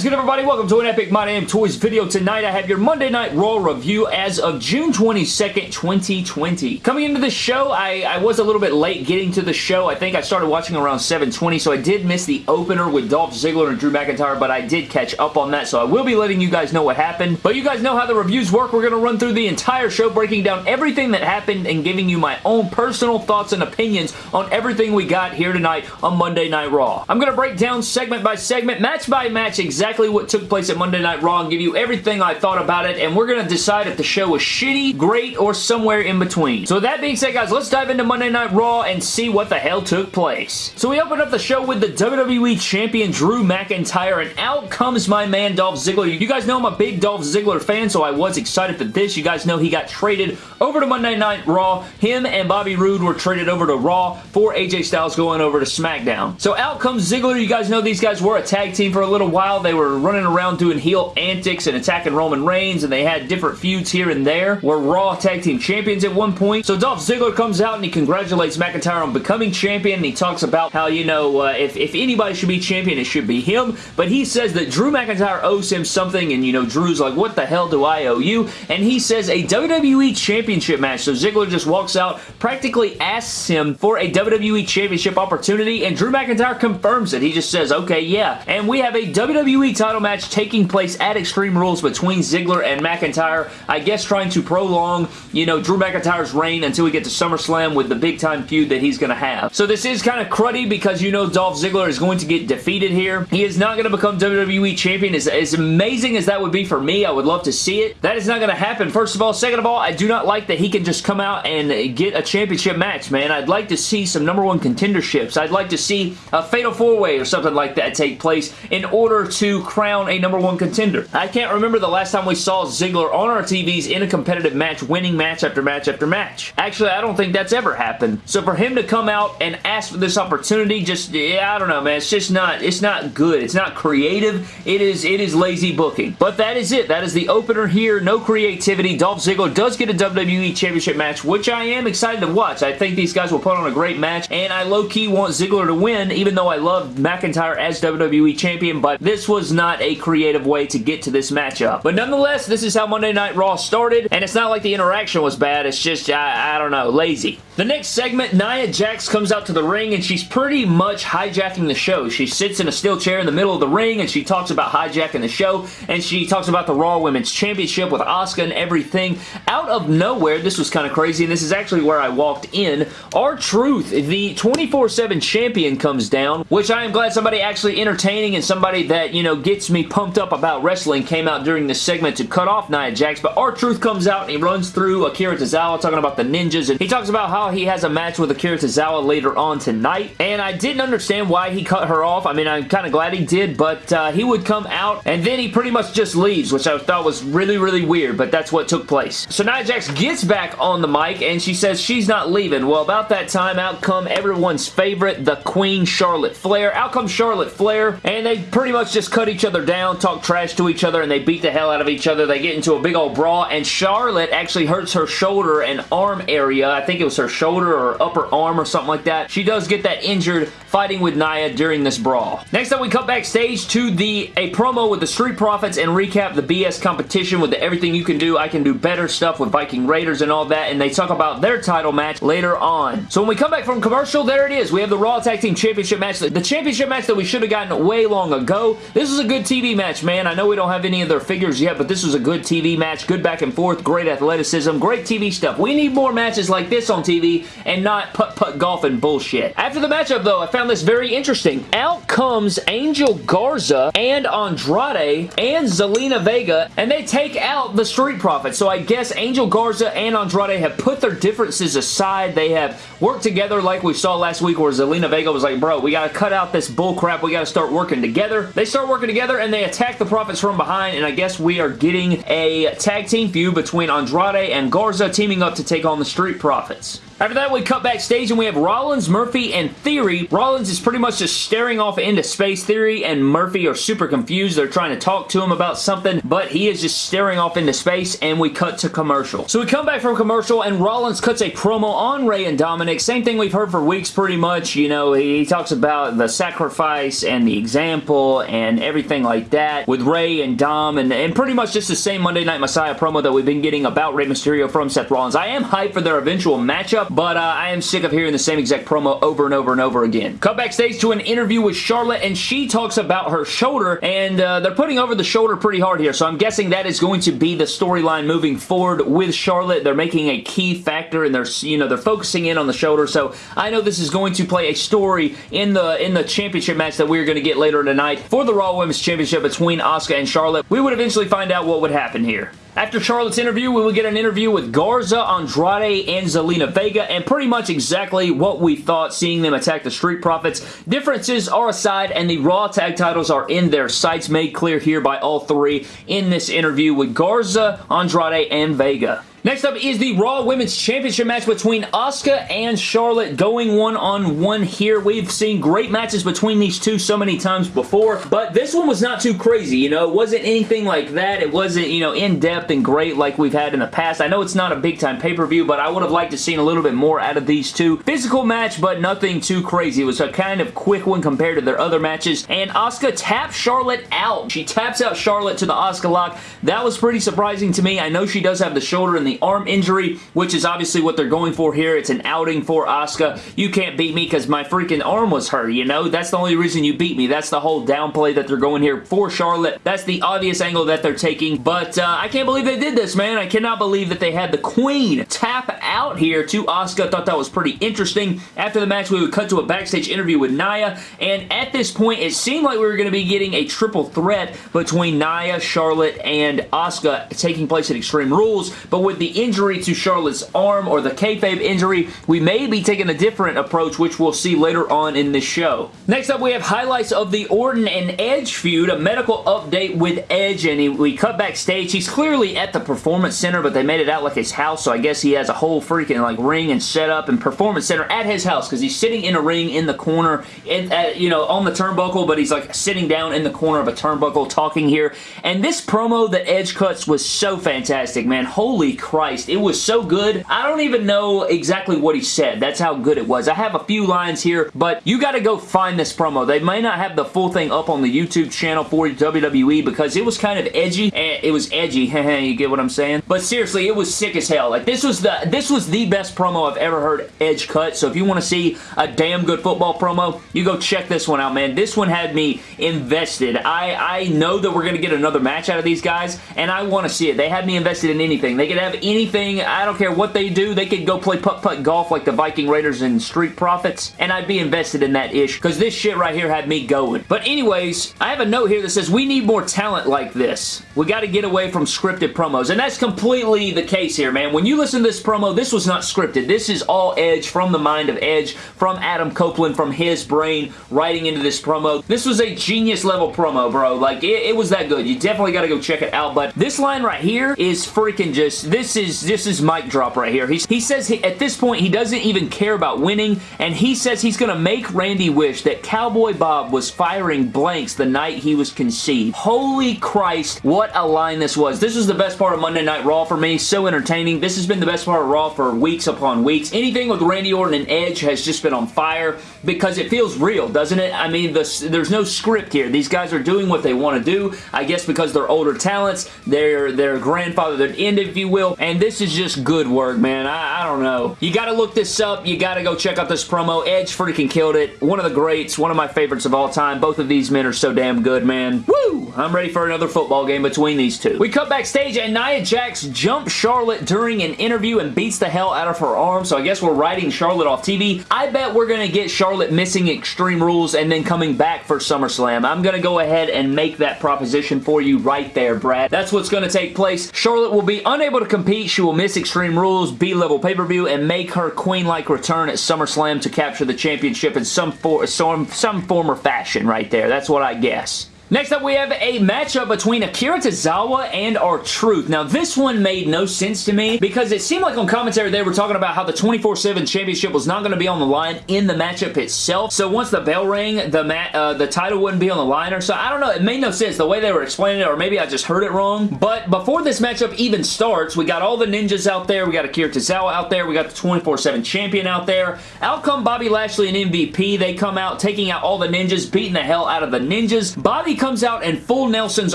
is good, everybody? Welcome to an Epic My Damn Toys video. Tonight, I have your Monday Night Raw review as of June 22nd, 2020. Coming into the show, I, I was a little bit late getting to the show. I think I started watching around 7.20, so I did miss the opener with Dolph Ziggler and Drew McIntyre, but I did catch up on that, so I will be letting you guys know what happened. But you guys know how the reviews work. We're going to run through the entire show, breaking down everything that happened and giving you my own personal thoughts and opinions on everything we got here tonight on Monday Night Raw. I'm going to break down segment by segment, match by match, exactly what took place at Monday Night Raw and give you everything I thought about it, and we're going to decide if the show was shitty, great, or somewhere in between. So that being said, guys, let's dive into Monday Night Raw and see what the hell took place. So we open up the show with the WWE Champion Drew McIntyre, and out comes my man Dolph Ziggler. You guys know I'm a big Dolph Ziggler fan, so I was excited for this. You guys know he got traded over to Monday Night Raw. Him and Bobby Roode were traded over to Raw for AJ Styles going over to SmackDown. So out comes Ziggler. You guys know these guys were a tag team for a little while. They were running around doing heel antics and attacking Roman Reigns, and they had different feuds here and there. Were Raw Tag Team Champions at one point. So Dolph Ziggler comes out and he congratulates McIntyre on becoming champion, and he talks about how, you know, uh, if, if anybody should be champion, it should be him. But he says that Drew McIntyre owes him something, and, you know, Drew's like, what the hell do I owe you? And he says a WWE Championship match. So Ziggler just walks out, practically asks him for a WWE Championship opportunity, and Drew McIntyre confirms it. He just says, okay, yeah. And we have a WWE title match taking place at Extreme Rules between Ziggler and McIntyre. I guess trying to prolong, you know, Drew McIntyre's reign until we get to SummerSlam with the big-time feud that he's going to have. So this is kind of cruddy because you know Dolph Ziggler is going to get defeated here. He is not going to become WWE Champion. As, as amazing as that would be for me, I would love to see it. That is not going to happen, first of all. Second of all, I do not like that he can just come out and get a championship match, man. I'd like to see some number one contenderships. I'd like to see a fatal four-way or something like that take place in order to crown a number one contender. I can't remember the last time we saw Ziggler on our TVs in a competitive match, winning match after match after match. Actually, I don't think that's ever happened. So for him to come out and ask for this opportunity, just, yeah, I don't know, man. It's just not, it's not good. It's not creative. It is, it is lazy booking. But that is it. That is the opener here. No creativity. Dolph Ziggler does get a WWE Championship match, which I am excited to watch. I think these guys will put on a great match, and I low-key want Ziggler to win, even though I love McIntyre as WWE Champion, but this was not a creative way to get to this matchup. But nonetheless, this is how Monday Night Raw started, and it's not like the interaction was bad. It's just, I, I don't know, lazy. The next segment, Nia Jax comes out to the ring, and she's pretty much hijacking the show. She sits in a steel chair in the middle of the ring, and she talks about hijacking the show, and she talks about the Raw Women's Championship with Asuka and everything. Out of nowhere, this was kind of crazy, and this is actually where I walked in. R-Truth, the 24-7 champion, comes down, which I am glad somebody actually entertaining and somebody that, you know, gets me pumped up about wrestling came out during this segment to cut off Nia Jax, but R-Truth comes out and he runs through Akira Tozawa talking about the ninjas, and he talks about how he has a match with Akira Tozawa later on tonight, and I didn't understand why he cut her off. I mean, I'm kind of glad he did, but uh, he would come out, and then he pretty much just leaves, which I thought was really, really weird, but that's what took place. So Nia Jax gets back on the mic, and she says she's not leaving. Well, about that time, out come everyone's favorite, the Queen Charlotte Flair. Out comes Charlotte Flair, and they pretty much just cut each other down, talk trash to each other, and they beat the hell out of each other. They get into a big old brawl, and Charlotte actually hurts her shoulder and arm area. I think it was her shoulder or upper arm or something like that. She does get that injured fighting with Nia during this brawl. Next up, we cut backstage to the a promo with the Street Profits and recap the BS competition with the Everything You Can Do, I Can Do Better stuff with Viking Raiders and all that, and they talk about their title match later on. So when we come back from commercial, there it is. We have the Raw Tag Team Championship match, the championship match that we should have gotten way long ago. This is a good TV match, man. I know we don't have any of their figures yet, but this was a good TV match. Good back and forth, great athleticism, great TV stuff. We need more matches like this on TV and not putt-putt golf and bullshit. After the matchup, though, I found this very interesting. Out comes Angel Garza and Andrade and Zelina Vega, and they take out the Street Profits. So I guess Angel Garza and Andrade have put their differences aside. They have worked together like we saw last week where Zelina Vega was like, bro, we got to cut out this bullcrap. We got to start working together. They start working together and they attack the Profits from behind, and I guess we are getting a tag team feud between Andrade and Garza teaming up to take on the Street Profits. After that, we cut backstage and we have Rollins, Murphy, and Theory. Rollins is pretty much just staring off into space. Theory and Murphy are super confused. They're trying to talk to him about something, but he is just staring off into space, and we cut to commercial. So we come back from commercial, and Rollins cuts a promo on Rey and Dominic. Same thing we've heard for weeks pretty much. You know, he talks about the sacrifice and the example and everything like that with Rey and Dom, and, and pretty much just the same Monday Night Messiah promo that we've been getting about Rey Mysterio from Seth Rollins. I am hyped for their eventual matchup, but uh, I am sick of hearing the same exact promo over and over and over again. Cut backstage to an interview with Charlotte, and she talks about her shoulder, and uh, they're putting over the shoulder pretty hard here, so I'm guessing that is going to be the storyline moving forward with Charlotte. They're making a key factor, and they're, you know, they're focusing in on the shoulder, so I know this is going to play a story in the, in the championship match that we're going to get later tonight for the Raw Women's Championship between Asuka and Charlotte. We would eventually find out what would happen here. After Charlotte's interview, we will get an interview with Garza, Andrade, and Zelina Vega, and pretty much exactly what we thought seeing them attack the Street Profits. Differences are aside, and the Raw tag titles are in their sights, made clear here by all three in this interview with Garza, Andrade, and Vega. Next up is the Raw Women's Championship match between Asuka and Charlotte going one-on-one -on -one here. We've seen great matches between these two so many times before, but this one was not too crazy, you know? It wasn't anything like that. It wasn't, you know, in-depth and great like we've had in the past. I know it's not a big-time pay-per-view, but I would have liked to seen a little bit more out of these two. Physical match, but nothing too crazy. It was a kind of quick one compared to their other matches, and Asuka taps Charlotte out. She taps out Charlotte to the Asuka lock. That was pretty surprising to me. I know she does have the shoulder in the the arm injury, which is obviously what they're going for here. It's an outing for Asuka. You can't beat me because my freaking arm was hurt, you know? That's the only reason you beat me. That's the whole downplay that they're going here for Charlotte. That's the obvious angle that they're taking, but uh, I can't believe they did this, man. I cannot believe that they had the Queen tap out here to Asuka. Thought that was pretty interesting. After the match, we would cut to a backstage interview with Nia, and at this point, it seemed like we were going to be getting a triple threat between Nia, Charlotte, and Asuka taking place at Extreme Rules, but with the injury to Charlotte's arm or the kayfabe injury, we may be taking a different approach, which we'll see later on in this show. Next up, we have highlights of the Orton and Edge feud, a medical update with Edge, and he, we cut backstage. He's clearly at the Performance Center, but they made it out like his house, so I guess he has a whole freaking like ring and setup and Performance Center at his house because he's sitting in a ring in the corner, in, uh, you know, on the turnbuckle, but he's like sitting down in the corner of a turnbuckle talking here. And this promo that Edge cuts was so fantastic, man. Holy crap Christ. It was so good. I don't even know exactly what he said. That's how good it was. I have a few lines here, but you got to go find this promo. They may not have the full thing up on the YouTube channel for WWE because it was kind of edgy. It was edgy. you get what I'm saying? But seriously, it was sick as hell. Like this was the this was the best promo I've ever heard Edge cut. So if you want to see a damn good football promo, you go check this one out, man. This one had me invested. I I know that we're gonna get another match out of these guys, and I want to see it. They had me invested in anything. They could have anything. I don't care what they do. They could go play putt-putt golf like the Viking Raiders and Street Profits, and I'd be invested in that ish because this shit right here had me going. But anyways, I have a note here that says we need more talent like this. We got to get away from scripted promos, and that's completely the case here, man. When you listen to this promo, this was not scripted. This is all Edge from the mind of Edge, from Adam Copeland, from his brain, writing into this promo. This was a genius level promo, bro. Like, it, it was that good. You definitely got to go check it out, but this line right here is freaking just, this is this is mic drop right here. He's, he says he, at this point he doesn't even care about winning, and he says he's going to make Randy wish that Cowboy Bob was firing blanks the night he was conceived. Holy Christ, what a line this was. This was the best part of Monday Night Raw for me. So entertaining. This has been the best part of Raw for weeks upon weeks. Anything with Randy Orton and Edge has just been on fire because it feels real, doesn't it? I mean, the, there's no script here. These guys are doing what they want to do. I guess because they're older talents. They're, they're grandfathered in, if you will, and this is just good work, man. I, I don't know. You gotta look this up. You gotta go check out this promo. Edge freaking killed it. One of the greats. One of my favorites of all time. Both of these men are so damn good, man. Woo! I'm ready for another football game between these two. We cut backstage and Nia Jax jumps Charlotte during an interview and beats the hell out of her arm, so I guess we're writing Charlotte off TV. I bet we're gonna get Charlotte missing Extreme Rules and then coming back for SummerSlam. I'm gonna go ahead and make that proposition for you right there, Brad. That's what's gonna take place. Charlotte will be unable to compete. She will miss Extreme Rules, B-level pay-per-view, and make her queen-like return at SummerSlam to capture the championship in some, for some, some form or fashion right there. That's what I guess. Next up, we have a matchup between Akira Tozawa and R-Truth. Now, this one made no sense to me because it seemed like on commentary they were talking about how the 24-7 championship was not going to be on the line in the matchup itself. So once the bell rang, the uh, the title wouldn't be on the line or so. I don't know. It made no sense the way they were explaining it or maybe I just heard it wrong. But before this matchup even starts, we got all the ninjas out there. We got Akira Tozawa out there. We got the 24-7 champion out there. Out come Bobby Lashley and MVP. They come out taking out all the ninjas, beating the hell out of the ninjas. Bobby comes out and full Nelson's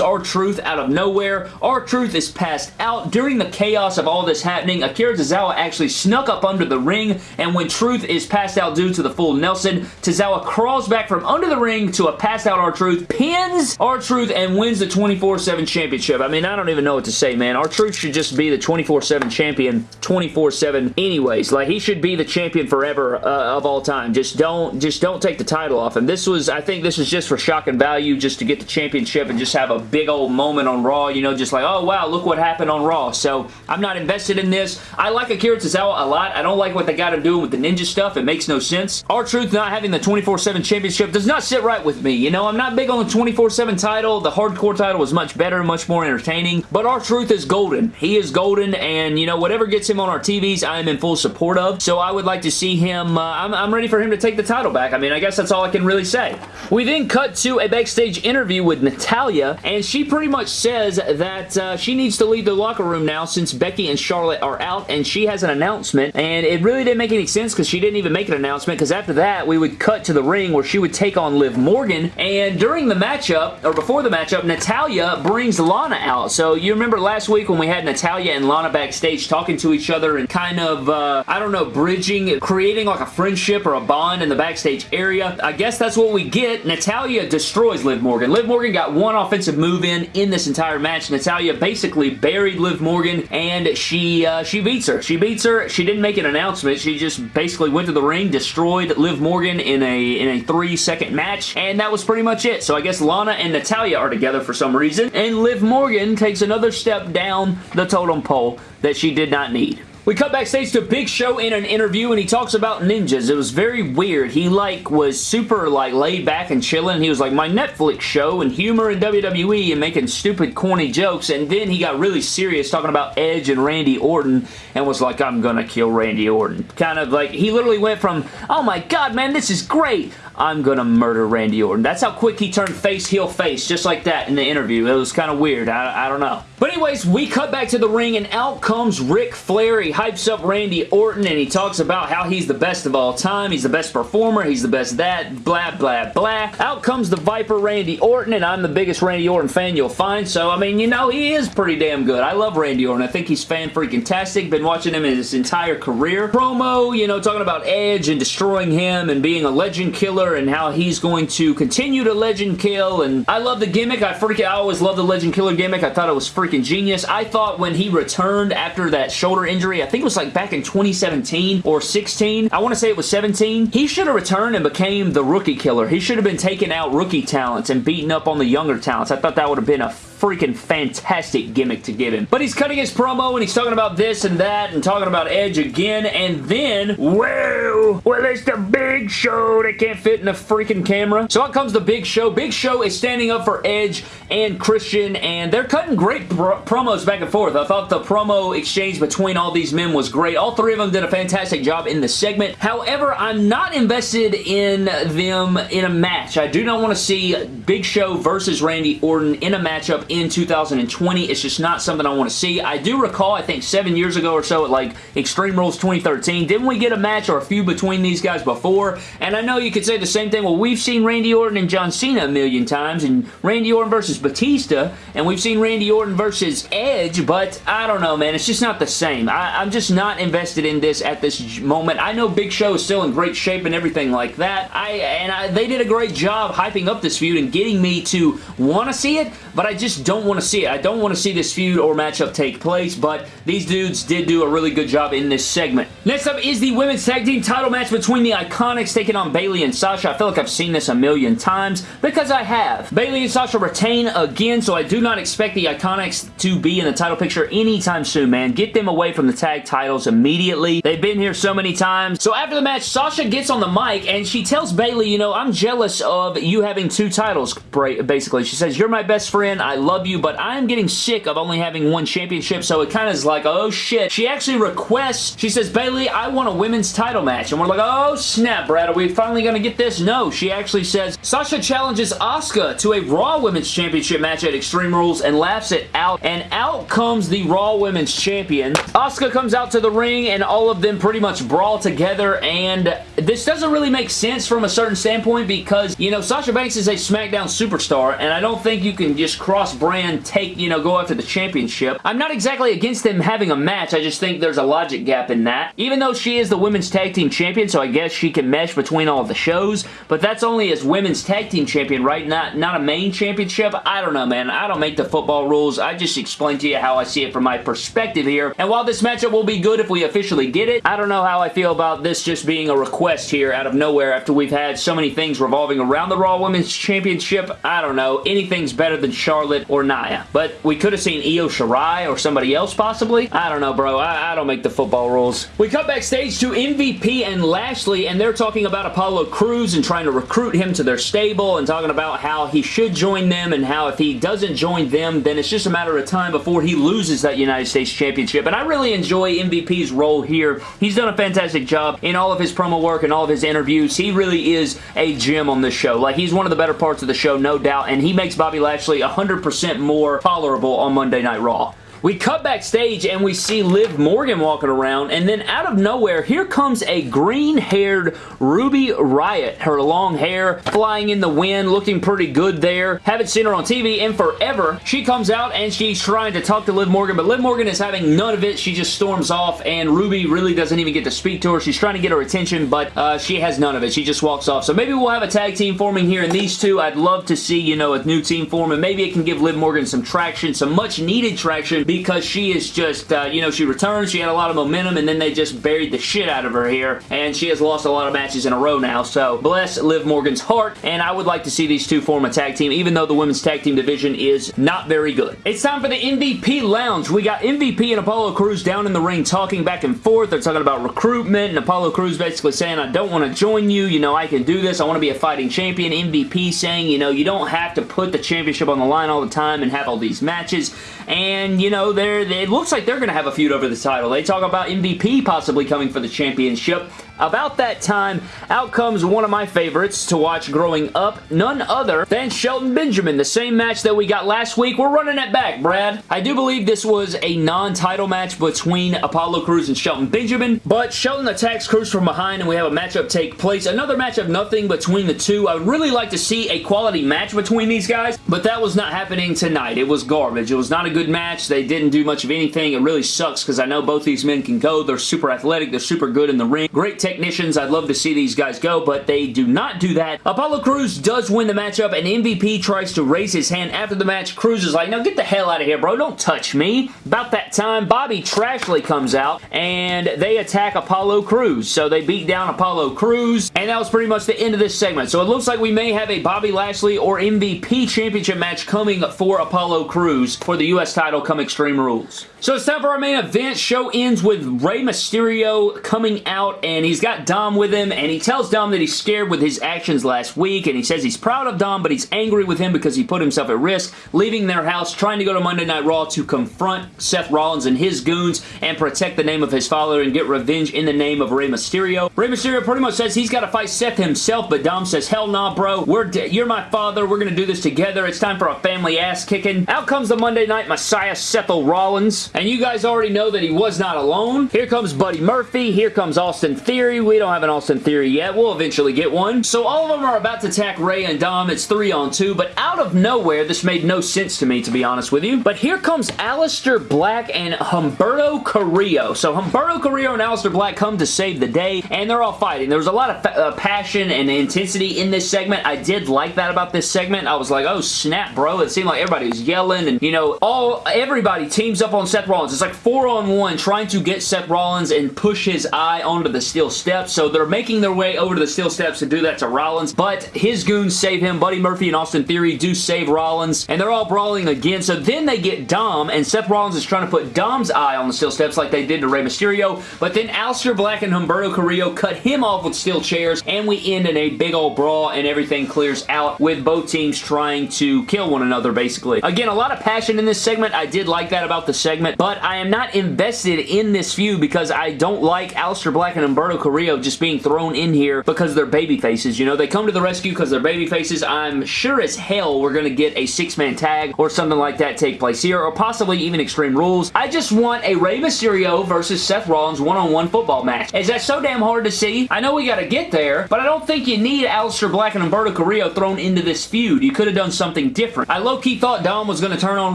R-Truth out of nowhere. R-Truth is passed out. During the chaos of all this happening, Akira Tozawa actually snuck up under the ring, and when Truth is passed out due to the full Nelson, Tozawa crawls back from under the ring to a passed out R-Truth, pins R-Truth, and wins the 24-7 championship. I mean, I don't even know what to say, man. R-Truth should just be the 24-7 champion 24-7 anyways. Like, he should be the champion forever uh, of all time. Just don't, just don't take the title off him. This was, I think this was just for shock and value, just to get the championship and just have a big old moment on Raw, you know, just like, oh wow, look what happened on Raw. So I'm not invested in this. I like Akira Tozawa a lot. I don't like what they got him doing with the ninja stuff. It makes no sense. R-Truth not having the 24-7 championship does not sit right with me. You know, I'm not big on the 24-7 title. The hardcore title was much better, much more entertaining. But R-Truth is golden. He is golden and, you know, whatever gets him on our TVs, I am in full support of. So I would like to see him, uh, I'm, I'm ready for him to take the title back. I mean, I guess that's all I can really say. We then cut to a backstage interview with Natalya, and she pretty much says that uh, she needs to leave the locker room now since Becky and Charlotte are out, and she has an announcement, and it really didn't make any sense because she didn't even make an announcement, because after that, we would cut to the ring where she would take on Liv Morgan, and during the matchup, or before the matchup, Natalya brings Lana out. So you remember last week when we had Natalya and Lana backstage talking to each other and kind of, uh, I don't know, bridging, creating like a friendship or a bond in the backstage area. I guess that's what we get. Natalya destroys Liv Morgan. Liv Morgan got one offensive move in in this entire match. Natalya basically buried Liv Morgan and she uh, she beats her. She beats her. She didn't make an announcement. She just basically went to the ring, destroyed Liv Morgan in a in a three second match and that was pretty much it. So I guess Lana and Natalya are together for some reason and Liv Morgan takes another step down the totem pole that she did not need. We cut backstage to Big Show in an interview and he talks about ninjas. It was very weird. He like was super like laid back and chilling. He was like, my Netflix show and humor in WWE and making stupid corny jokes and then he got really serious talking about Edge and Randy Orton and was like, I'm gonna kill Randy Orton. Kind of like, he literally went from, oh my god man, this is great. I'm gonna murder Randy Orton. That's how quick he turned face, heel, face, just like that in the interview. It was kind of weird. I, I don't know. But anyways, we cut back to the ring and out comes Ric Flair. He hypes up Randy Orton and he talks about how he's the best of all time. He's the best performer. He's the best that, blah, blah, blah. Out comes the Viper Randy Orton and I'm the biggest Randy Orton fan you'll find. So, I mean, you know, he is pretty damn good. I love Randy Orton. I think he's fan-freaking-tastic. Been watching him his entire career. Promo, you know, talking about Edge and destroying him and being a legend killer and how he's going to continue to legend kill and I love the gimmick. I freaking I always love the legend killer gimmick. I thought it was freaking genius. I thought when he returned after that shoulder injury, I think it was like back in 2017 or 16. I want to say it was 17. He should have returned and became the rookie killer. He should have been taking out rookie talents and beating up on the younger talents. I thought that would have been a freaking fantastic gimmick to give him. But he's cutting his promo and he's talking about this and that and talking about Edge again and then, well, well, it's the big show that can't fit in the freaking camera. So out comes the big show. Big show is standing up for Edge and Christian and they're cutting great pro promos back and forth. I thought the promo exchange between all these men was great. All three of them did a fantastic job in the segment. However, I'm not invested in them in a match. I do not want to see Big Show versus Randy Orton in a matchup in 2020. It's just not something I want to see. I do recall, I think seven years ago or so at like Extreme Rules 2013, didn't we get a match or a few between these guys before? And I know you could say the same thing. Well, we've seen Randy Orton and John Cena a million times and Randy Orton versus Batista and we've seen Randy Orton versus Edge, but I don't know, man. It's just not the same. I, I'm just not invested in this at this moment. I know Big Show is still in great shape and everything like that. I And I, they did a great job hyping up this feud and getting me to want to see it, but I just just don't want to see it. I don't want to see this feud or matchup take place, but these dudes did do a really good job in this segment. Next up is the Women's Tag Team title match between the Iconics taking on Bayley and Sasha. I feel like I've seen this a million times because I have. Bayley and Sasha retain again, so I do not expect the Iconics to be in the title picture anytime soon, man. Get them away from the tag titles immediately. They've been here so many times. So after the match, Sasha gets on the mic and she tells Bayley, you know, I'm jealous of you having two titles, basically. She says, you're my best friend. I love you, but I'm getting sick of only having one championship, so it kind of is like, oh shit. She actually requests, she says, Bayley, I want a women's title match. And we're like, oh snap, Brad, are we finally going to get this? No, she actually says, Sasha challenges Asuka to a Raw Women's Championship match at Extreme Rules and laughs it out. And out comes the Raw Women's Champion. Asuka comes out to the ring and all of them pretty much brawl together and this doesn't really make sense from a certain standpoint because, you know, Sasha Banks is a SmackDown superstar and I don't think you can just cross-brand take, you know, go after the championship. I'm not exactly against them having a match. I just think there's a logic gap in that. Even though she is the Women's Tag Team Champion, so I guess she can mesh between all the shows, but that's only as Women's Tag Team Champion, right? Not, not a main championship? I don't know, man. I don't make the football rules. I just explain to you how I see it from my perspective here. And while this matchup will be good if we officially get it, I don't know how I feel about this just being a request here out of nowhere after we've had so many things revolving around the Raw Women's Championship. I don't know. Anything's better than Charlotte or Nia. But we could have seen Io Shirai or somebody else possibly. I don't know, bro. I, I don't make the football rules. We cut backstage to MVP and Lashley, and they're talking about Apollo Crews and trying to recruit him to their stable and talking about how he should join them and how if he doesn't join them, then it's just a matter of time before he loses that United States Championship. And I really enjoy MVP's role here. He's done a fantastic job in all of his promo work and all of his interviews. He really is a gem on this show. Like, he's one of the better parts of the show, no doubt, and he makes Bobby Lashley 100% more tolerable on Monday Night Raw. We cut backstage and we see Liv Morgan walking around and then out of nowhere here comes a green-haired Ruby Riott. Her long hair flying in the wind looking pretty good there. Haven't seen her on TV in forever. She comes out and she's trying to talk to Liv Morgan but Liv Morgan is having none of it. She just storms off and Ruby really doesn't even get to speak to her. She's trying to get her attention but uh, she has none of it. She just walks off. So maybe we'll have a tag team forming here and these two I'd love to see you know a new team form and maybe it can give Liv Morgan some traction, some much needed traction because she is just, uh, you know, she returned, she had a lot of momentum, and then they just buried the shit out of her here, and she has lost a lot of matches in a row now, so bless Liv Morgan's heart, and I would like to see these two form a tag team, even though the women's tag team division is not very good. It's time for the MVP Lounge. We got MVP and Apollo Crews down in the ring talking back and forth. They're talking about recruitment, and Apollo Crews basically saying, I don't want to join you, you know, I can do this, I want to be a fighting champion. MVP saying, you know, you don't have to put the championship on the line all the time and have all these matches, and, you know, they're, it looks like they're going to have a feud over the title. They talk about MVP possibly coming for the championship. About that time, out comes one of my favorites to watch growing up, none other than Shelton Benjamin. The same match that we got last week, we're running it back, Brad. I do believe this was a non-title match between Apollo Crews and Shelton Benjamin, but Shelton attacks Crews from behind and we have a matchup take place. Another match of nothing between the two. I would really like to see a quality match between these guys, but that was not happening tonight. It was garbage. It was not a good match. They didn't do much of anything. It really sucks because I know both these men can go. They're super athletic. They're super good in the ring. Great technicians. I'd love to see these guys go, but they do not do that. Apollo Crews does win the matchup, and MVP tries to raise his hand after the match. Crews is like, no, get the hell out of here, bro. Don't touch me. About that time, Bobby Trashley comes out, and they attack Apollo Crews. So they beat down Apollo Crews, and that was pretty much the end of this segment. So it looks like we may have a Bobby Lashley or MVP championship match coming for Apollo Crews for the U.S. title come Extreme Rules. So it's time for our main event. Show ends with Rey Mysterio coming out and he's got Dom with him and he tells Dom that he's scared with his actions last week and he says he's proud of Dom but he's angry with him because he put himself at risk leaving their house trying to go to Monday Night Raw to confront Seth Rollins and his goons and protect the name of his father and get revenge in the name of Rey Mysterio. Rey Mysterio pretty much says he's got to fight Seth himself but Dom says hell nah bro we're you're my father we're gonna do this together it's time for a family ass kicking. Out comes the Monday Night Messiah Seth Rollins and you guys already know that he was not alone. Here comes Buddy Murphy. Here comes Austin Theory. We don't have an Austin Theory yet. We'll eventually get one. So all of them are about to attack Rey and Dom. It's three on two, but out of nowhere, this made no sense to me, to be honest with you. But here comes Aleister Black and Humberto Carrillo. So Humberto Carrillo and Aleister Black come to save the day, and they're all fighting. There was a lot of uh, passion and intensity in this segment. I did like that about this segment. I was like, oh snap, bro. It seemed like everybody was yelling and, you know, all everybody teams up on Seth Rollins. It's like four on one trying to get Seth Rollins and push his eye onto the steel steps. So they're making their way over to the steel steps to do that to Rollins, but his goons save him. Buddy Murphy and Austin Theory do save Rollins, and they're all brawling again. So then they get Dom, and Seth Rollins is trying to put Dom's eye on the steel steps like they did to Rey Mysterio, but then Aleister Black and Humberto Carrillo cut him off with steel chairs, and we end in a big old brawl, and everything clears out with both teams trying to kill one another, basically. Again, a lot of passion in this segment. I did like that about the segment, but I am not invested in this feud because I don't like Aleister Black and Humberto Carrillo just being thrown in here because they're baby faces. You know, they come to the rescue because they're baby faces. I'm sure as hell we're going to get a six-man tag or something like that take place here, or possibly even Extreme Rules. I just want a Rey Mysterio versus Seth Rollins one-on-one -on -one football match. Is that so damn hard to see? I know we got to get there, but I don't think you need Aleister Black and Humberto Carrillo thrown into this feud. You could have done something different. I low-key thought Dom was going to turn on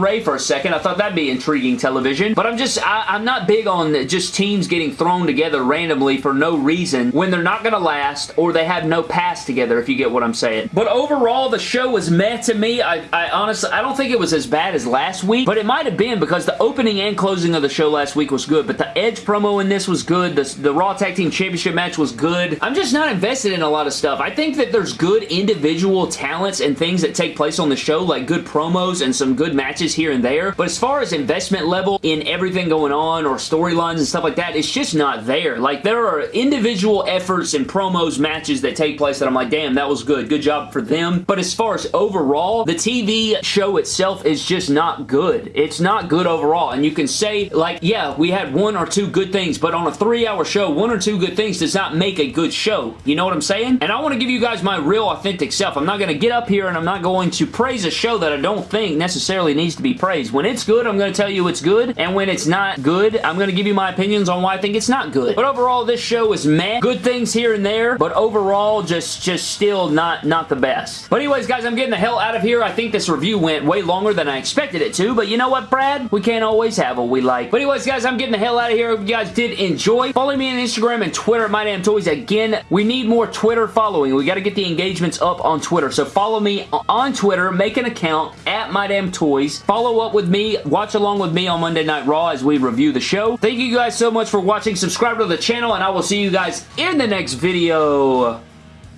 Rey for a second. I thought that'd be intriguing television, but I'm just, I, I'm not big on just teams getting thrown together randomly for no reason when they're not going to last or they have no past together, if you get what I'm saying. But overall, the show was meh to me. I, I honestly, I don't think it was as bad as last week, but it might have been because the opening and closing of the show last week was good, but the Edge promo in this was good. The, the Raw Tag Team Championship match was good. I'm just not invested in a lot of stuff. I think that there's good individual talents and things that take place on the show, like good promos and some good matches here and there, but as far as investment level in everything going on or storylines and stuff like that, it's just not there. Like, there are individual efforts and promos, matches that take place that I'm like, damn, that was good. Good job for them. But as far as overall, the TV show itself is just not good. It's not good overall. And you can say, like, yeah, we had one or two good things, but on a three-hour show, one or two good things does not make a good show. You know what I'm saying? And I want to give you guys my real authentic self. I'm not going to get up here and I'm not going to praise a show that I don't think necessarily needs to be praised. When it's good, I'm going to tell you it's good. And when it's not good, I'm going to give you my opinions on why I think it's not good. But overall, this show was meh. Good things here and there, but overall, just, just still not, not the best. But anyways, guys, I'm getting the hell out of here. I think this review went way longer than I expected it to, but you know what, Brad? We can't always have what we like. But anyways, guys, I'm getting the hell out of here. Hope you guys did enjoy. Follow me on Instagram and Twitter at MyDamnToys. Again, we need more Twitter following. We got to get the engagements up on Twitter. So follow me on Twitter. Make an account at MyDamnToys. Follow up with me. Watch along with me on Monday Night Raw as we review the show. Thank you guys so much for watching. Subscribe to the channel, and I will you guys in the next video.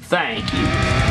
Thank you.